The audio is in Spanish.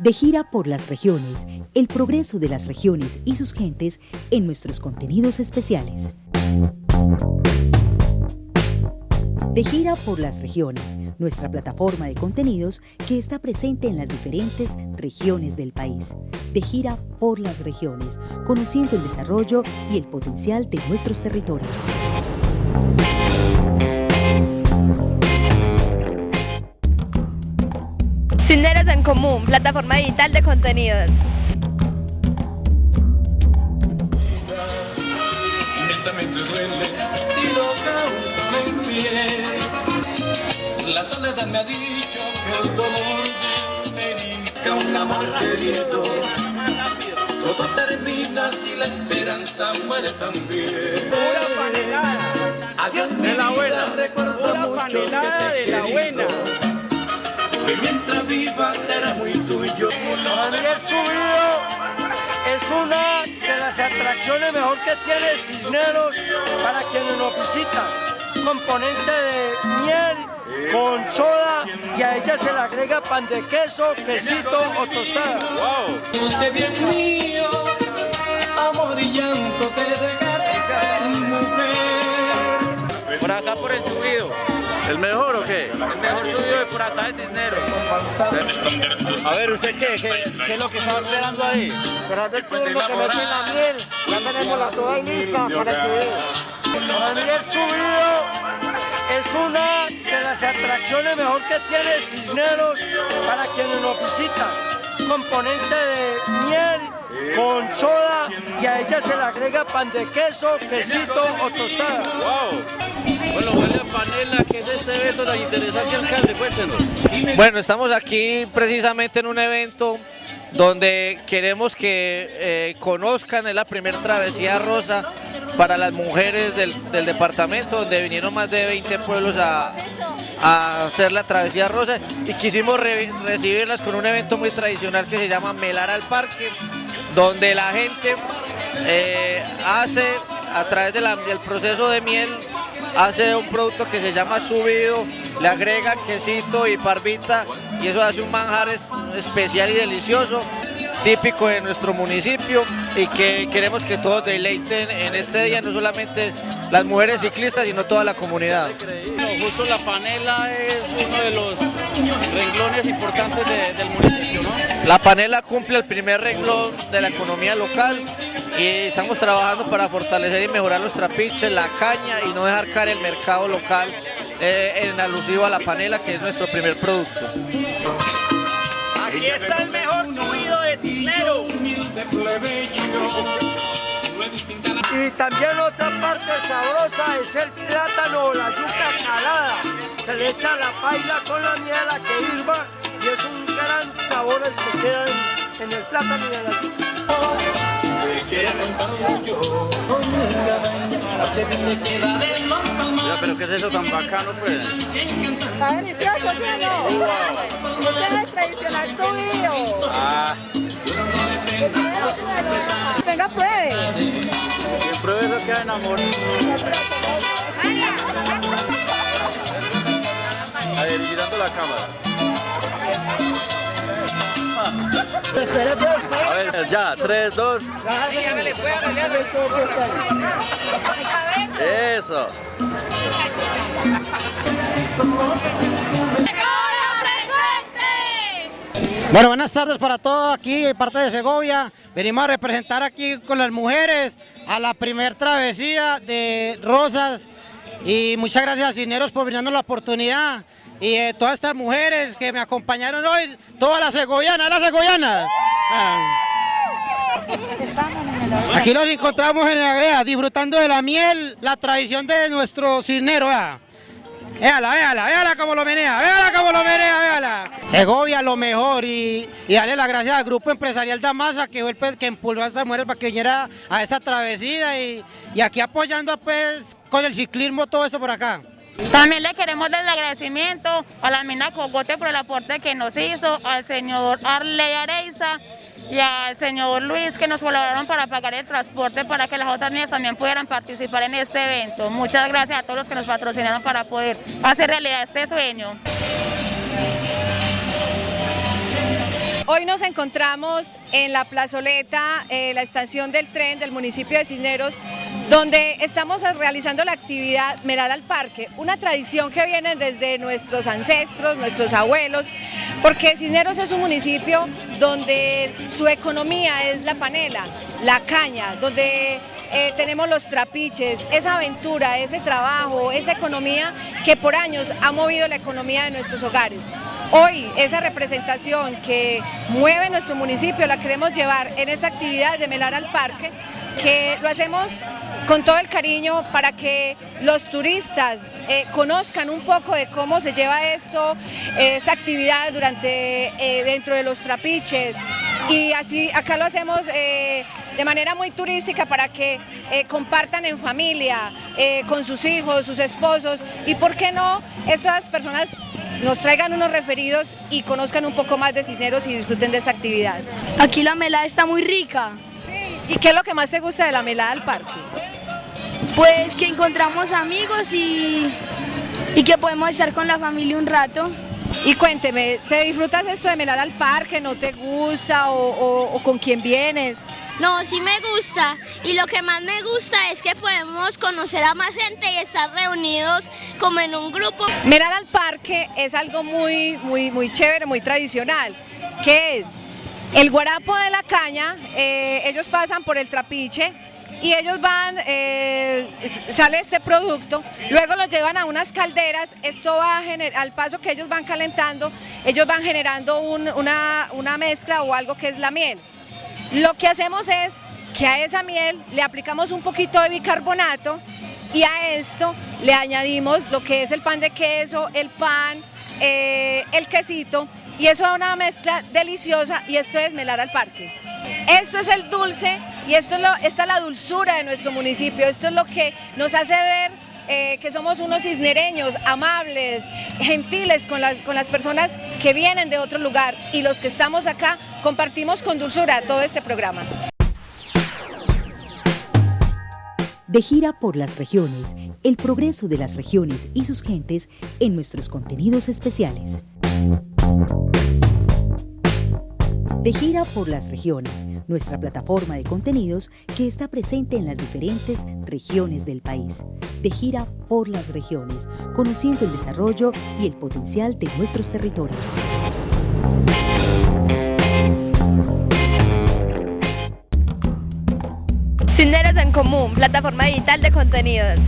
De gira por las regiones, el progreso de las regiones y sus gentes en nuestros contenidos especiales. De gira por las regiones, nuestra plataforma de contenidos que está presente en las diferentes regiones del país. De gira por las regiones, conociendo el desarrollo y el potencial de nuestros territorios. Cisneros en Común, plataforma digital de contenidos. La soledad me ha dicho que el dolor de un amor querido. Todo termina si la esperanza muere también. Pura panelada. Adiós, de la buena. Recuerdo mucho panelada que de te la buena. Que mientras viva será muy tuyo. Daniel Subido es una de las atracciones mejor que tiene Cisneros para quienes nos visitan. Componente de miel con soda y a ella se le agrega pan de queso, quesito o tostada. Usted bien mío, amor y llanto te dejaré mujer. Por acá por el subido. ¿El mejor o qué? El mejor subido de por acá de Cisneros. A ver, ¿usted qué? ¿Qué, qué es lo que estaba esperando ahí? Esperando el turno que meten la miel, ya tenemos la soda y lista para el subido. Daniel Subido es una de las atracciones mejor que tiene Cisneros para quienes nos visitan. Componente de miel con soda y a ella se le agrega pan de queso, quesito o tostada. ¡Wow! Bueno, huele ¿qué es este evento tan interesante, alcalde? Cuéntenos. Bueno, estamos aquí precisamente en un evento donde queremos que eh, conozcan, es la primera travesía rosa para las mujeres del, departamento, donde vinieron más de 20 pueblos a, hacer la travesía rosa y quisimos re- recibirlas con un evento muy tradicional que se llama Melar al Parque, donde la gente eh, hace a través de la- del proceso de miel hace un producto que se llama subido, le agrega quesito y parvita y eso hace un manjar es- especial y delicioso, típico de nuestro municipio y que queremos que todos deleiten en este día, no solamente las mujeres ciclistas, sino toda la comunidad. No, justo la panela es uno de los renglones importantes de- del municipio, ¿no? La panela cumple el primer renglón de la economía local y estamos trabajando para fortalecer y mejorar nuestra piche, la caña y no dejar caer el mercado local eh, en alusivo a la panela, que es nuestro primer producto. Aquí está el mejor subido de Cisneros. Y también otra parte sabrosa es el plátano o la yuca calada. Se le echa la paila con la miel a que hirva y es un gran sabor el que queda en, en el plátano y en la yuca. Ya, pero ¿qué es eso tan bacano, pues? Está delicioso, ¿sí o no? Wow. Este es el tradicional subido. Ah, Venga, pruebe. quien pruebe eso queda enamorado. A ver, mirando la cámara. A ver, ya, 3, 2. Eso. Bueno, buenas tardes para todos aquí parte de Segovia. Venimos a representar aquí con las mujeres a la primer travesía de Rosas. Y muchas gracias a Cineros por brindarnos la oportunidad. Y eh, todas estas mujeres que me acompañaron hoy, todas las segovianas, las segovianas. Aquí nos encontramos en la vea, disfrutando de la miel, la tradición de nuestro cisnero. vea. Véala, véala, véala cómo lo menea, véala cómo lo menea, véala. Segovia lo mejor y, y darle las gracias al grupo empresarial Damasa que fue el que impulsó a estas mujeres para que viniera a esta travesía y, y aquí apoyando pues con el ciclismo todo eso por acá. También le queremos dar el agradecimiento a la mina Cogote por el aporte que nos hizo, al señor Arley Areiza y al señor Luis que nos colaboraron para pagar el transporte para que las otras niñas también pudieran participar en este evento. Muchas gracias a todos los que nos patrocinaron para poder hacer realidad este sueño. Hoy nos encontramos en la plazoleta, eh, la estación del tren del municipio de Cisneros, donde estamos realizando la actividad Melal al Parque, una tradición que viene desde nuestros ancestros, nuestros abuelos, porque Cisneros es un municipio donde su economía es la panela, la caña, donde eh, tenemos los trapiches, esa aventura, ese trabajo, esa economía que por años ha movido la economía de nuestros hogares. Hoy esa representación que mueve nuestro municipio la queremos llevar en esta actividad de Melar al Parque, que lo hacemos con todo el cariño para que los turistas eh, conozcan un poco de cómo se lleva esto, esa actividad durante, eh, dentro de los trapiches y así acá lo hacemos eh, de manera muy turística para que compartan en familia, con sus hijos, sus esposos y por qué no estas personas nos traigan unos referidos y conozcan un poco más de Cisneros y disfruten de esa actividad. Aquí la melada está muy rica. ¿Y qué es lo que más te gusta de la melada del parque? Pues que encontramos amigos y, y que podemos estar con la familia un rato. Y cuénteme, ¿te disfrutas esto de melada al parque? ¿No te gusta? ¿O, o con quién vienes? No, sí me gusta y lo que más me gusta es que podemos conocer a más gente y estar reunidos como en un grupo. Mirar al parque es algo muy, muy, muy chévere, muy tradicional. ¿Qué es? El guarapo de la caña, eh, ellos pasan por el trapiche y ellos van, eh, sale este producto, luego lo llevan a unas calderas, esto va a generar, al paso que ellos van calentando, ellos van generando una, una mezcla o algo que es la miel. Lo que hacemos es que a esa miel le aplicamos un poquito de bicarbonato y a esto le añadimos lo que es el pan de queso, el pan, eh, el quesito y eso da una mezcla deliciosa y esto es melar al parque. Esto es el dulce y esto es esta es la dulzura de nuestro municipio, esto es lo que nos hace ver eh, que somos unos cisnereños, amables, gentiles con las, con las personas que vienen de otro lugar y los que estamos acá compartimos con dulzura todo este programa. De gira por las regiones, el progreso de las regiones y sus gentes en nuestros contenidos especiales. De gira por las regiones, nuestra plataforma de contenidos que está presente en las diferentes regiones del país. De gira por las regiones, conociendo el desarrollo y el potencial de nuestros territorios. Cinderos en Común, plataforma digital de contenidos.